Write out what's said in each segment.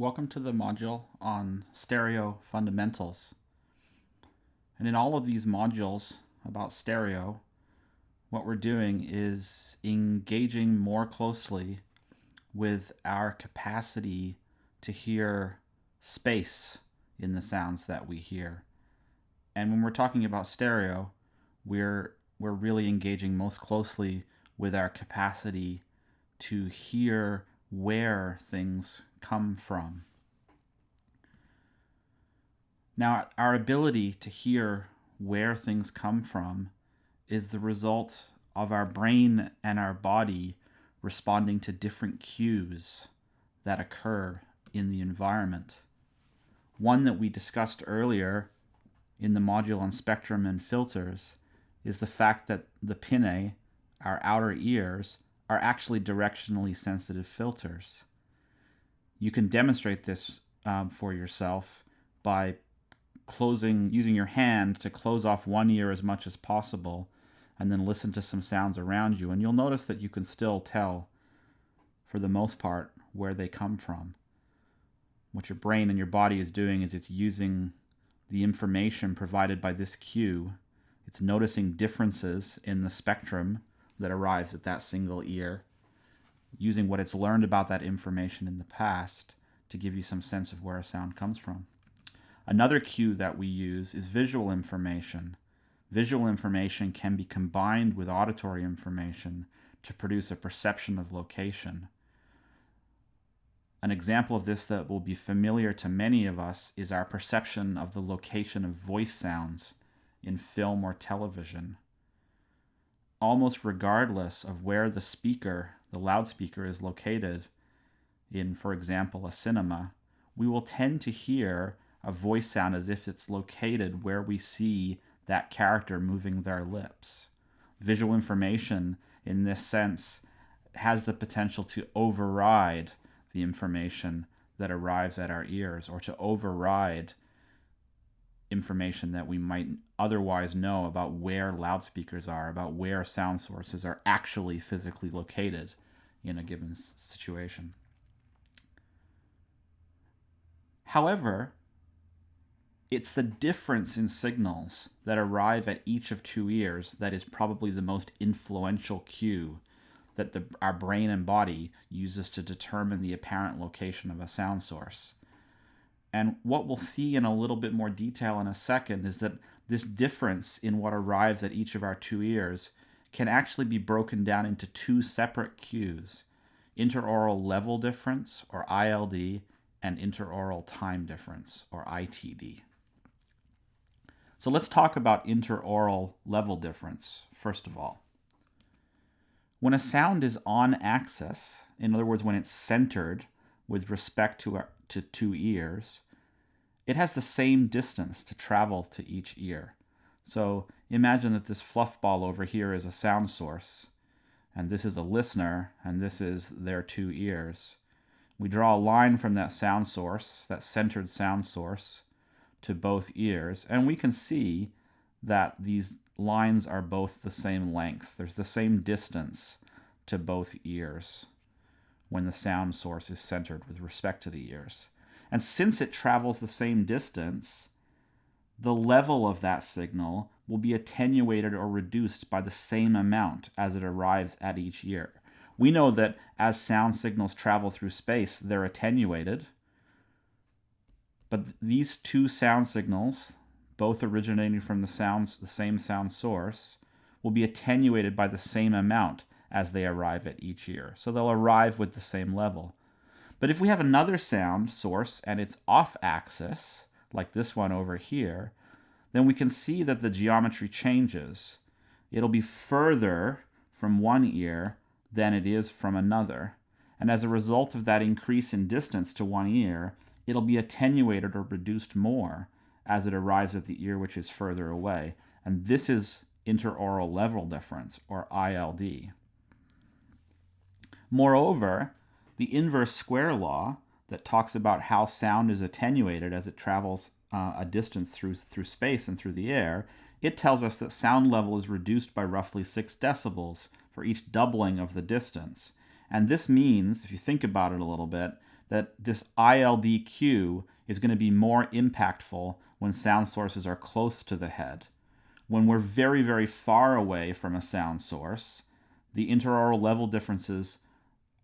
Welcome to the module on stereo fundamentals. And in all of these modules about stereo, what we're doing is engaging more closely with our capacity to hear space in the sounds that we hear. And when we're talking about stereo, we're we're really engaging most closely with our capacity to hear where things come from. Now, our ability to hear where things come from is the result of our brain and our body responding to different cues that occur in the environment. One that we discussed earlier in the module on spectrum and filters is the fact that the pinnae, our outer ears, are actually directionally sensitive filters. You can demonstrate this um, for yourself by closing, using your hand to close off one ear as much as possible and then listen to some sounds around you. And you'll notice that you can still tell, for the most part, where they come from. What your brain and your body is doing is it's using the information provided by this cue. It's noticing differences in the spectrum that arrives at that single ear using what it's learned about that information in the past to give you some sense of where a sound comes from. Another cue that we use is visual information. Visual information can be combined with auditory information to produce a perception of location. An example of this that will be familiar to many of us is our perception of the location of voice sounds in film or television. Almost regardless of where the speaker the loudspeaker is located in, for example, a cinema, we will tend to hear a voice sound as if it's located where we see that character moving their lips. Visual information, in this sense, has the potential to override the information that arrives at our ears or to override information that we might otherwise know about where loudspeakers are, about where sound sources are actually physically located in a given situation. However, it's the difference in signals that arrive at each of two ears that is probably the most influential cue that the, our brain and body uses to determine the apparent location of a sound source. And what we'll see in a little bit more detail in a second is that this difference in what arrives at each of our two ears can actually be broken down into two separate cues interaural level difference, or ILD, and interaural time difference, or ITD. So let's talk about interaural level difference, first of all. When a sound is on axis, in other words, when it's centered with respect to, our, to two ears, it has the same distance to travel to each ear. So imagine that this fluff ball over here is a sound source, and this is a listener, and this is their two ears. We draw a line from that sound source, that centered sound source, to both ears, and we can see that these lines are both the same length. There's the same distance to both ears when the sound source is centered with respect to the ears. And since it travels the same distance, the level of that signal will be attenuated or reduced by the same amount as it arrives at each ear. We know that as sound signals travel through space, they're attenuated. But these two sound signals, both originating from the sounds the same sound source, will be attenuated by the same amount as they arrive at each ear. So they'll arrive with the same level. But if we have another sound source and it's off axis, like this one over here, then we can see that the geometry changes. It'll be further from one ear than it is from another. And as a result of that increase in distance to one ear, it'll be attenuated or reduced more as it arrives at the ear which is further away. And this is interaural level difference, or ILD. Moreover, the inverse square law that talks about how sound is attenuated as it travels uh, a distance through, through space and through the air, it tells us that sound level is reduced by roughly 6 decibels for each doubling of the distance. And this means, if you think about it a little bit, that this ILD cue is going to be more impactful when sound sources are close to the head. When we're very, very far away from a sound source, the interaural level differences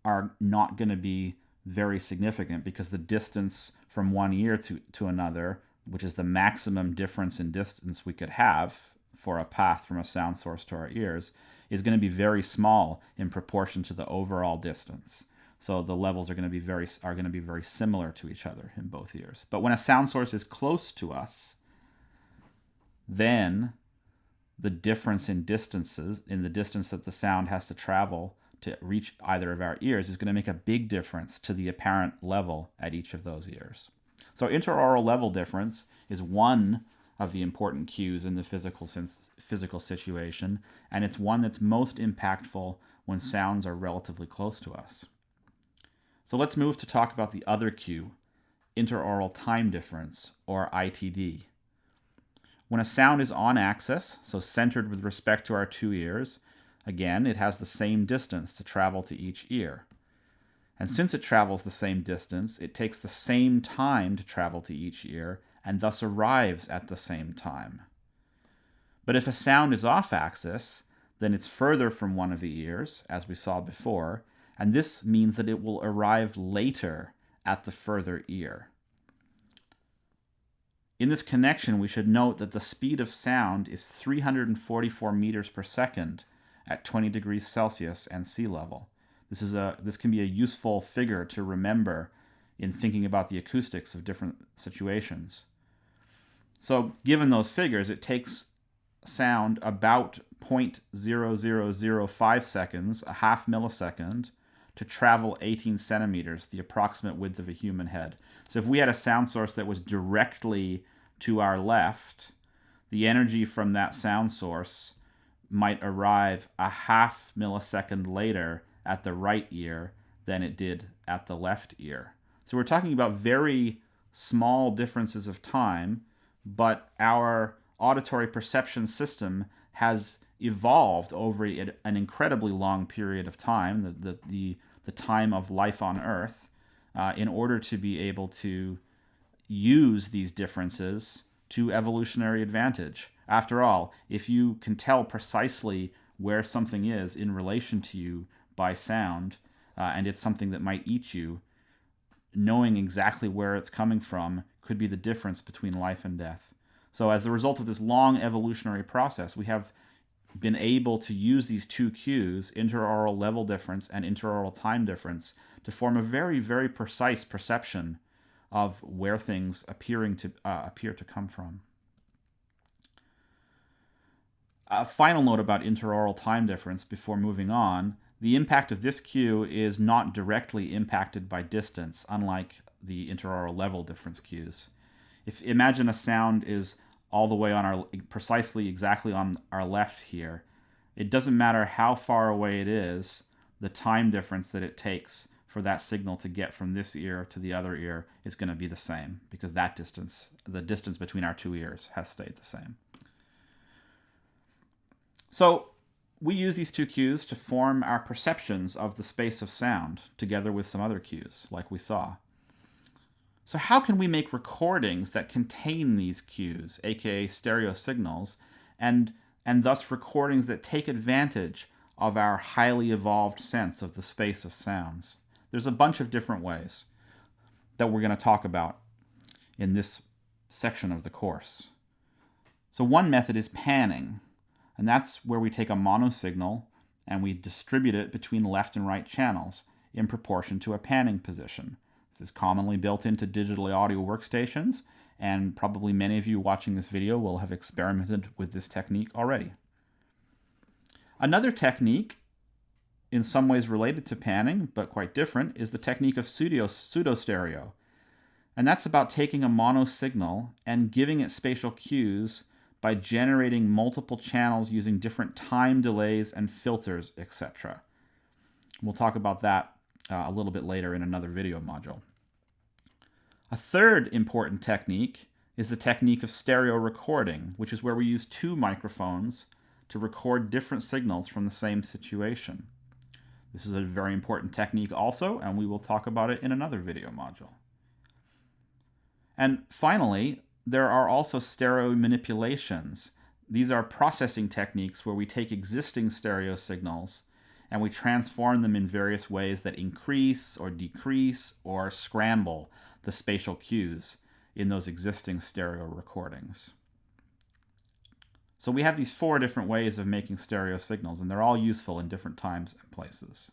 are not going to be very significant because the distance from one ear to, to another, which is the maximum difference in distance we could have for a path from a sound source to our ears, is going to be very small in proportion to the overall distance. So the levels are going to be very are going to be very similar to each other in both ears. But when a sound source is close to us, then the difference in distances in the distance that the sound has to travel to reach either of our ears is going to make a big difference to the apparent level at each of those ears. So interaural level difference is one of the important cues in the physical physical situation, and it's one that's most impactful when sounds are relatively close to us. So let's move to talk about the other cue, interaural time difference, or ITD. When a sound is on axis, so centered with respect to our two ears, again, it has the same distance to travel to each ear. And since it travels the same distance, it takes the same time to travel to each ear and thus arrives at the same time. But if a sound is off axis, then it's further from one of the ears, as we saw before, and this means that it will arrive later at the further ear. In this connection, we should note that the speed of sound is 344 meters per second at 20 degrees Celsius and sea level. This is a this can be a useful figure to remember in thinking about the acoustics of different situations. So, given those figures, it takes sound about 0.0005 seconds, a half millisecond, to travel 18 centimeters, the approximate width of a human head. So, if we had a sound source that was directly to our left, the energy from that sound source might arrive a half millisecond later at the right ear than it did at the left ear. So we're talking about very small differences of time, but our auditory perception system has evolved over an incredibly long period of time, the, the, the, the time of life on Earth, uh, in order to be able to use these differences to evolutionary advantage. After all, if you can tell precisely where something is in relation to you by sound, uh, and it's something that might eat you, knowing exactly where it's coming from could be the difference between life and death. So, as the result of this long evolutionary process, we have been able to use these two cues, interaural level difference and interaural time difference, to form a very, very precise perception of where things appearing to uh, appear to come from. A final note about interaural time difference before moving on the impact of this cue is not directly impacted by distance, unlike the interaural level difference cues. If imagine a sound is all the way on our precisely exactly on our left here, it doesn't matter how far away it is, the time difference that it takes for that signal to get from this ear to the other ear is going to be the same because that distance, the distance between our two ears, has stayed the same. So we use these two cues to form our perceptions of the space of sound, together with some other cues, like we saw. So how can we make recordings that contain these cues, aka stereo signals, and, and thus recordings that take advantage of our highly evolved sense of the space of sounds? There's a bunch of different ways that we're going to talk about in this section of the course. So one method is panning. And that's where we take a mono signal and we distribute it between left and right channels in proportion to a panning position. This is commonly built into digital audio workstations, and probably many of you watching this video will have experimented with this technique already. Another technique, in some ways related to panning, but quite different, is the technique of pseudo, pseudo stereo. And that's about taking a mono signal and giving it spatial cues by generating multiple channels using different time delays and filters, etc. We'll talk about that uh, a little bit later in another video module. A third important technique is the technique of stereo recording, which is where we use two microphones to record different signals from the same situation. This is a very important technique also, and we will talk about it in another video module. And finally, there are also stereo manipulations. These are processing techniques where we take existing stereo signals and we transform them in various ways that increase or decrease or scramble the spatial cues in those existing stereo recordings. So we have these four different ways of making stereo signals, and they're all useful in different times and places.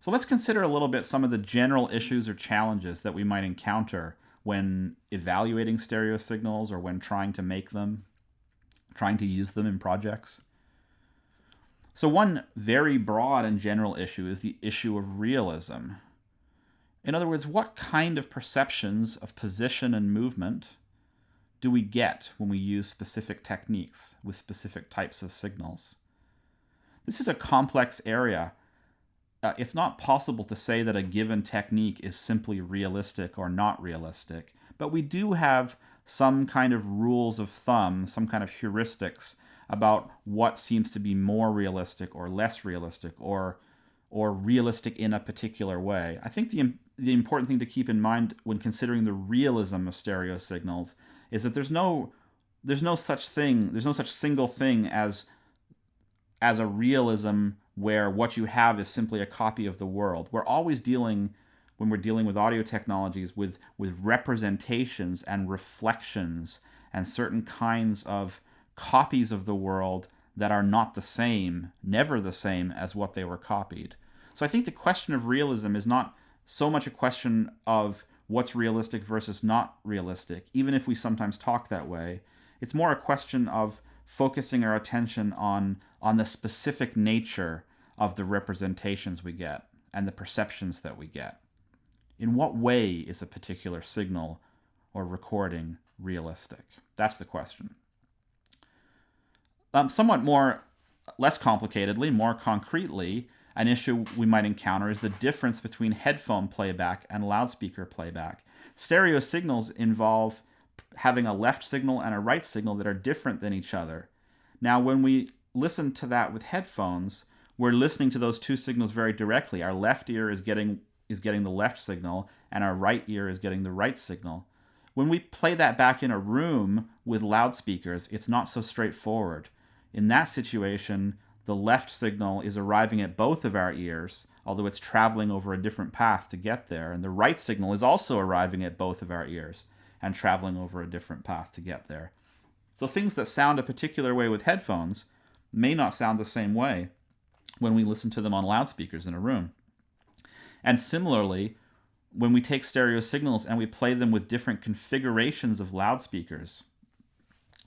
So let's consider a little bit some of the general issues or challenges that we might encounter when evaluating stereo signals or when trying to make them, trying to use them in projects. So one very broad and general issue is the issue of realism. In other words, what kind of perceptions of position and movement do we get when we use specific techniques with specific types of signals? This is a complex area. Uh, it's not possible to say that a given technique is simply realistic or not realistic, but we do have some kind of rules of thumb, some kind of heuristics about what seems to be more realistic or less realistic or or realistic in a particular way. I think the the important thing to keep in mind when considering the realism of stereo signals is that there's no there's no such thing there's no such single thing as as a realism where what you have is simply a copy of the world. We're always dealing when we're dealing with audio technologies with with representations and reflections and certain kinds of copies of the world that are not the same never the same as what they were copied. So i think the question of realism is not so much a question of what's realistic versus not realistic, even if we sometimes talk that way. It's more a question of focusing our attention on, on the specific nature of the representations we get and the perceptions that we get. In what way is a particular signal or recording realistic? That's the question. Um, somewhat more, less complicatedly, more concretely, an issue we might encounter is the difference between headphone playback and loudspeaker playback. Stereo signals involve having a left signal and a right signal that are different than each other. Now, when we listen to that with headphones, we're listening to those two signals very directly. Our left ear is getting is getting the left signal and our right ear is getting the right signal. When we play that back in a room with loudspeakers, it's not so straightforward. In that situation, the left signal is arriving at both of our ears, although it's traveling over a different path to get there. And the right signal is also arriving at both of our ears and traveling over a different path to get there. So things that sound a particular way with headphones may not sound the same way when we listen to them on loudspeakers in a room. And similarly, when we take stereo signals and we play them with different configurations of loudspeakers,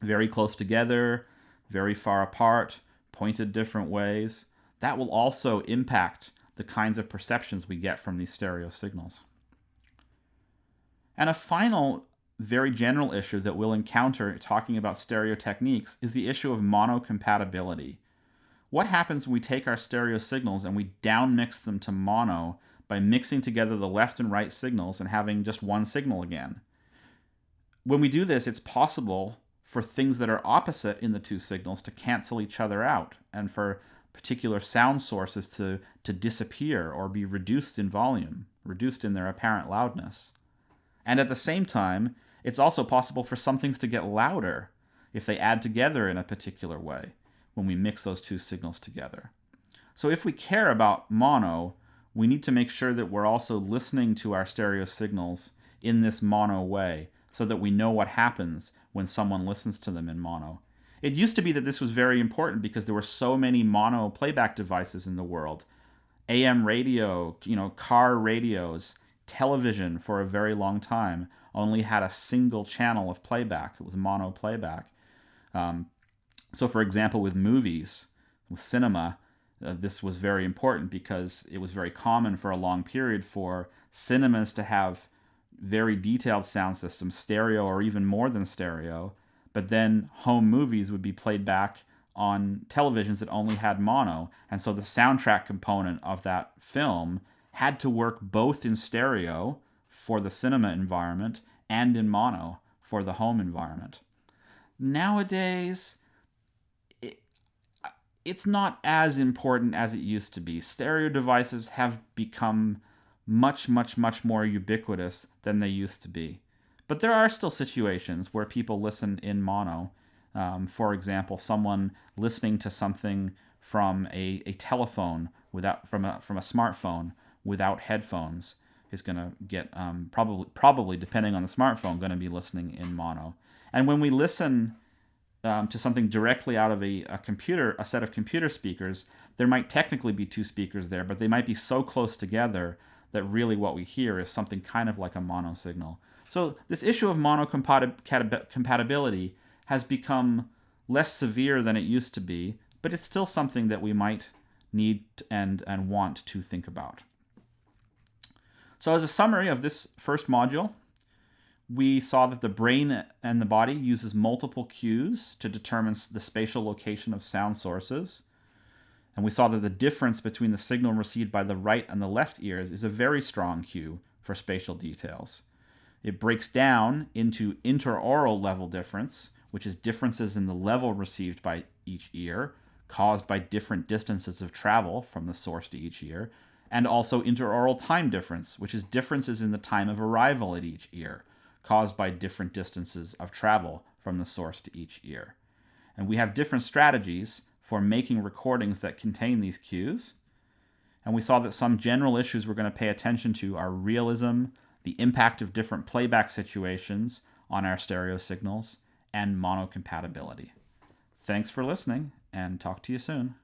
very close together, very far apart, pointed different ways, that will also impact the kinds of perceptions we get from these stereo signals. And a final very general issue that we'll encounter talking about stereo techniques is the issue of monocompatibility. What happens when we take our stereo signals and we downmix them to mono by mixing together the left and right signals and having just one signal again? When we do this, it's possible for things that are opposite in the two signals to cancel each other out and for particular sound sources to, to disappear or be reduced in volume, reduced in their apparent loudness. And at the same time, it's also possible for some things to get louder if they add together in a particular way when we mix those two signals together. So if we care about mono, we need to make sure that we're also listening to our stereo signals in this mono way so that we know what happens when someone listens to them in mono. It used to be that this was very important because there were so many mono playback devices in the world. AM radio, you know, car radios, television for a very long time only had a single channel of playback. It was mono playback. Um, so, for example, with movies, with cinema, uh, this was very important because it was very common for a long period for cinemas to have very detailed sound system, stereo or even more than stereo, but then home movies would be played back on televisions that only had mono. And so the soundtrack component of that film had to work both in stereo for the cinema environment and in mono for the home environment. Nowadays, it, it's not as important as it used to be. Stereo devices have become much, much, much more ubiquitous than they used to be. But there are still situations where people listen in mono. Um, for example, someone listening to something from a, a telephone without from a from a smartphone without headphones is going to get um, probably probably depending on the smartphone going to be listening in mono. And when we listen um, to something directly out of a, a computer, a set of computer speakers, there might technically be two speakers there, but they might be so close together that really what we hear is something kind of like a mono signal. So this issue of mono compatibility has become less severe than it used to be, but it's still something that we might need and, and want to think about. So as a summary of this first module, we saw that the brain and the body uses multiple cues to determine the spatial location of sound sources. And we saw that the difference between the signal received by the right and the left ears is a very strong cue for spatial details. It breaks down into interaural level difference, which is differences in the level received by each ear, caused by different distances of travel from the source to each ear, and also interaural time difference, which is differences in the time of arrival at each ear, caused by different distances of travel from the source to each ear. And we have different strategies for making recordings that contain these cues. And we saw that some general issues we're going to pay attention to are realism, the impact of different playback situations on our stereo signals, and monocompatibility. Thanks for listening, and talk to you soon.